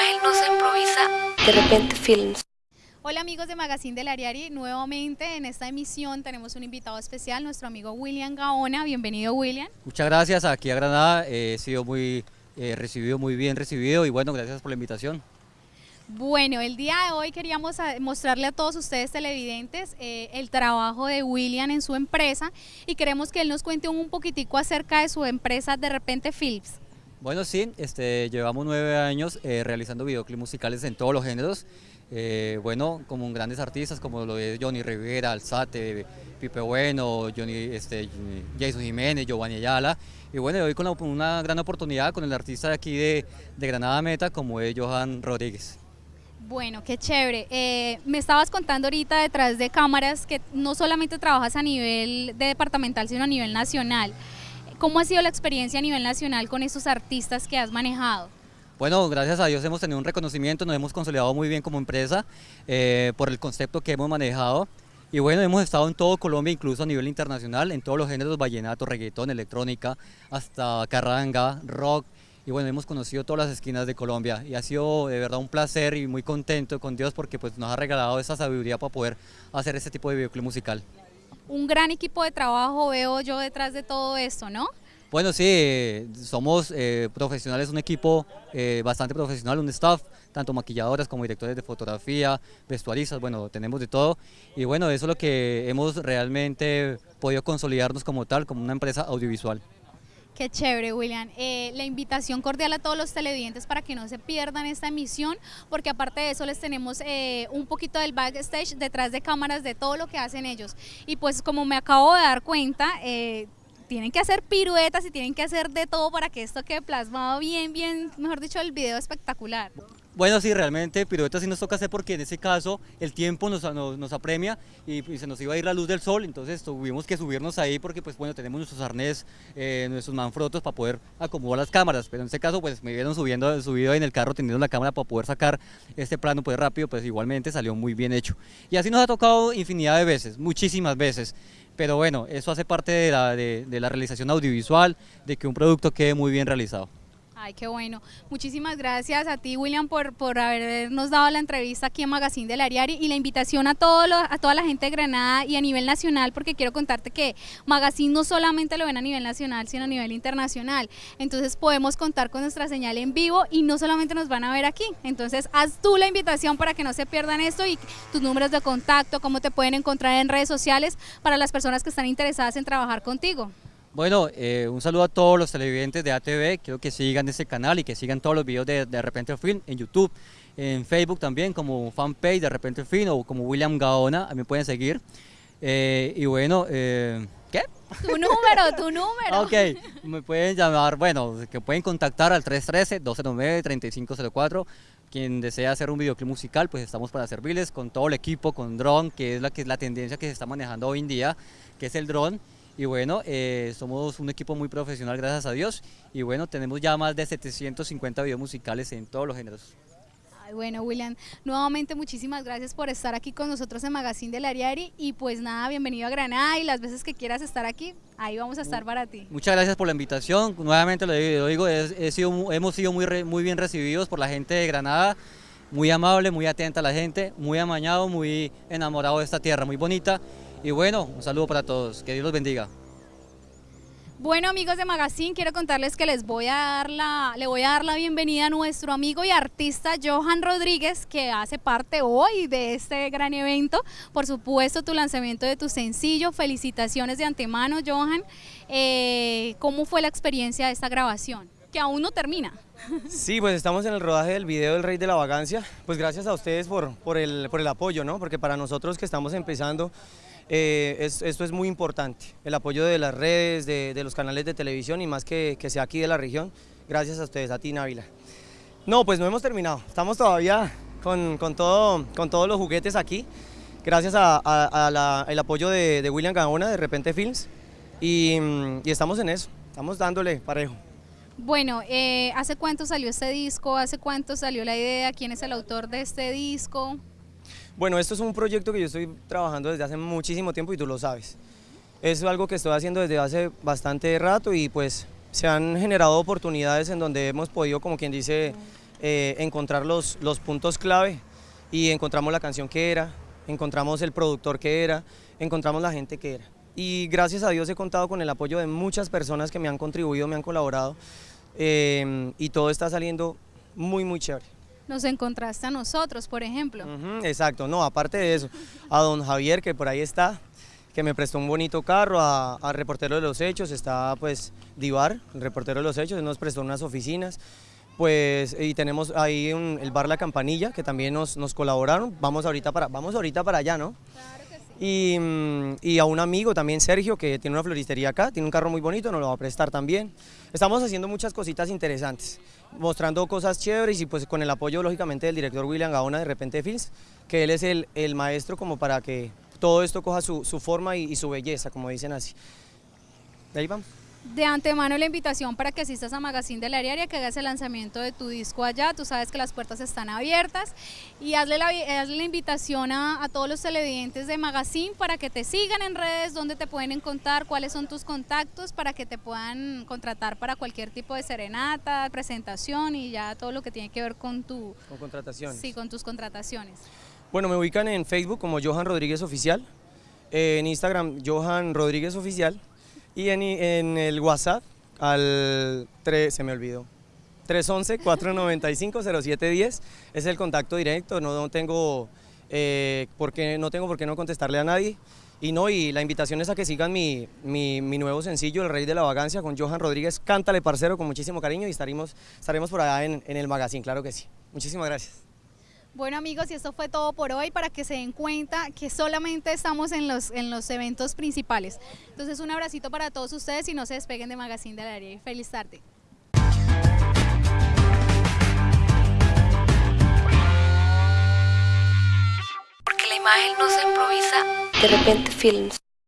imagen no se improvisa, de repente films. Hola amigos de Magazine del Ariari, nuevamente en esta emisión tenemos un invitado especial, nuestro amigo William Gaona. Bienvenido William. Muchas gracias, aquí a Granada he sido muy eh, recibido, muy bien recibido y bueno, gracias por la invitación. Bueno, el día de hoy queríamos mostrarle a todos ustedes televidentes eh, el trabajo de William en su empresa y queremos que él nos cuente un poquitico acerca de su empresa De Repente Films. Bueno, sí, este, llevamos nueve años eh, realizando videoclips musicales en todos los géneros. Eh, bueno, como grandes artistas como lo es Johnny Rivera, Alzate, Pipe Bueno, Johnny, este, Jason Jiménez, Giovanni Ayala. Y bueno, hoy con una gran oportunidad con el artista de aquí de, de Granada Meta como es Johan Rodríguez. Bueno, qué chévere. Eh, me estabas contando ahorita detrás de cámaras que no solamente trabajas a nivel de departamental, sino a nivel nacional. ¿Cómo ha sido la experiencia a nivel nacional con estos artistas que has manejado? Bueno, gracias a Dios hemos tenido un reconocimiento, nos hemos consolidado muy bien como empresa eh, por el concepto que hemos manejado. Y bueno, hemos estado en todo Colombia, incluso a nivel internacional, en todos los géneros, vallenato, reggaetón, electrónica, hasta carranga, rock. Y bueno, hemos conocido todas las esquinas de Colombia y ha sido de verdad un placer y muy contento con Dios porque pues nos ha regalado esa sabiduría para poder hacer este tipo de videoclip musical. Un gran equipo de trabajo veo yo detrás de todo esto, ¿no? Bueno, sí, somos eh, profesionales, un equipo eh, bastante profesional, un staff, tanto maquilladoras como directores de fotografía, vestuaristas, bueno, tenemos de todo. Y bueno, eso es lo que hemos realmente podido consolidarnos como tal, como una empresa audiovisual. Qué chévere, William. Eh, la invitación cordial a todos los televidentes para que no se pierdan esta emisión, porque aparte de eso les tenemos un poquito del backstage detrás de cámaras de todo lo que hacen ellos. Y pues como me acabo de dar cuenta, tienen que hacer piruetas y tienen que hacer de todo para que esto quede plasmado bien, bien, mejor dicho, el video espectacular. Bueno, sí, realmente piruetas sí nos toca hacer porque en ese caso el tiempo nos, apremia y, se nos iba a ir la luz del sol, entonces tuvimos que subirnos ahí porque pues bueno, tenemos nuestros arnés, eh, nuestros manfrotos para poder acomodar las cámaras, pero en ese caso pues me vieron subiendo, subido en el carro teniendo la cámara para poder sacar este plano pues rápido, pues igualmente salió muy bien hecho. Y así nos ha tocado infinidad de veces, muchísimas veces pero bueno, eso hace parte de la, de, la realización audiovisual, de que un producto quede muy bien realizado. Ay, qué bueno. Muchísimas gracias a ti, William, por, por habernos dado la entrevista aquí en Magazine del Ariari y la invitación a, todo a toda la gente de Granada y a nivel nacional, porque quiero contarte que Magazine no solamente lo ven a nivel nacional, sino a nivel internacional. Entonces podemos contar con nuestra señal en vivo y no solamente nos van a ver aquí. Entonces haz tú la invitación para que no se pierdan esto y tus números de contacto, cómo te pueden encontrar en redes sociales para las personas que están interesadas en trabajar contigo. Bueno, eh, un saludo a todos los televidentes de ATV, quiero que sigan ese canal y que sigan todos los videos de De Repente Film en YouTube, en Facebook también como fanpage de Repente Film o como William Gaona, a mí pueden seguir. Eh, y bueno, eh, ¿qué? Tu número, tu número. ok, me pueden llamar, bueno, que pueden contactar al 313-209-3504. Quien desea hacer un videoclip musical, pues estamos para servirles con todo el equipo, con drone, que es la, que es la tendencia que se está manejando hoy en día, que es el drone. Y bueno, eh, somos un equipo muy profesional, gracias a Dios. Y bueno, tenemos ya más de 750 videos musicales en todos los géneros. Ay, bueno, William, nuevamente muchísimas gracias por estar aquí con nosotros en Magazine del Ariari. Y pues nada, bienvenido a Granada y las veces que quieras estar aquí, ahí vamos a estar para ti. Muchas gracias por la invitación. Nuevamente lo digo, sido, hemos sido muy, muy bien recibidos por la gente de Granada muy amable, muy atenta a la gente, muy amañado, muy enamorado de esta tierra, muy bonita y bueno, un saludo para todos, que Dios los bendiga. Bueno amigos de Magazine, quiero contarles que les voy a dar la, le voy a dar la bienvenida a nuestro amigo y artista Johan Rodríguez, que hace parte hoy de este gran evento. Por supuesto, tu lanzamiento de tu sencillo. Felicitaciones de antemano, Johan. Eh, ¿Cómo fue la experiencia de esta grabación? Que aún no termina. Sí, pues estamos en el rodaje del video del Rey de la Vagancia. Pues gracias a ustedes por, por, el, por el apoyo, ¿no? Porque para nosotros que estamos empezando eh, esto es muy importante, el apoyo de las redes, de, los canales de televisión y más que, sea aquí de la región, gracias a ustedes, a ti Návila. No, pues no hemos terminado, estamos todavía con, con, todo, con todos los juguetes aquí, gracias al apoyo de, William Gaona de Repente Films y, y, estamos en eso, estamos dándole parejo. Bueno, eh, ¿hace cuánto salió este disco? ¿Hace cuánto salió la idea? ¿Quién es el autor de este disco? Bueno, esto es un proyecto que yo estoy trabajando desde hace muchísimo tiempo y tú lo sabes. Es algo que estoy haciendo desde hace bastante rato y pues se han generado oportunidades en donde hemos podido, como quien dice, eh, encontrar los, los puntos clave y encontramos la canción que era, encontramos el productor que era, encontramos la gente que era. Y gracias a Dios he contado con el apoyo de muchas personas que me han contribuido, me han colaborado eh, y todo está saliendo muy, muy chévere. Nos encontraste a nosotros, por ejemplo. Exacto, no, aparte de eso, a don Javier que por ahí está, que me prestó un bonito carro, a, a reportero de los hechos, está pues Divar, el reportero de los hechos, nos prestó unas oficinas, pues y tenemos ahí un- el bar La Campanilla que también nos, nos colaboraron, vamos ahorita para, vamos ahorita para allá, ¿no? Y, mm, y a un amigo también, Sergio, que tiene una floristería acá, tiene un carro muy bonito, nos lo va a prestar también. Estamos haciendo muchas cositas interesantes, mostrando cosas chéveres y pues con el apoyo lógicamente del director William Gaona de Repente Films, que él es el, el maestro como para que todo esto coja su, su forma y, y su belleza, como dicen así. Ahí vamos. De antemano la invitación para que asistas a Magazine de la Diaria, que hagas el lanzamiento de tu disco allá, tú sabes que las puertas están abiertas y hazle la, hazle la invitación a, a todos los televidentes de Magazine para que te sigan en redes, donde te pueden encontrar, cuáles son tus contactos para que te puedan contratar para cualquier tipo de serenata, presentación y ya todo lo que tiene que ver con tu Con contrataciones. sí, con tus contrataciones. Bueno, me ubican en Facebook como Johan Rodríguez Oficial, en Instagram Johan Rodríguez Oficial y en, el WhatsApp al 3, se me olvidó, 311-495-0710 es el contacto directo, no tengo, eh, por qué, no tengo por qué no contestarle a nadie. Y no, y la invitación es a que sigan mi, mi, mi nuevo sencillo, El Rey de la Vagancia, con Johan Rodríguez. Cántale, parcero, con muchísimo cariño y estaremos, estaremos por allá en, en el magazine, claro que sí. Muchísimas gracias. Bueno amigos, y esto fue todo por hoy para que se den cuenta que solamente estamos en los, en los eventos principales. Entonces un abracito para todos ustedes y no se despeguen de Magazine de la Área. Feliz tarde. Porque la imagen no se improvisa. De repente Films.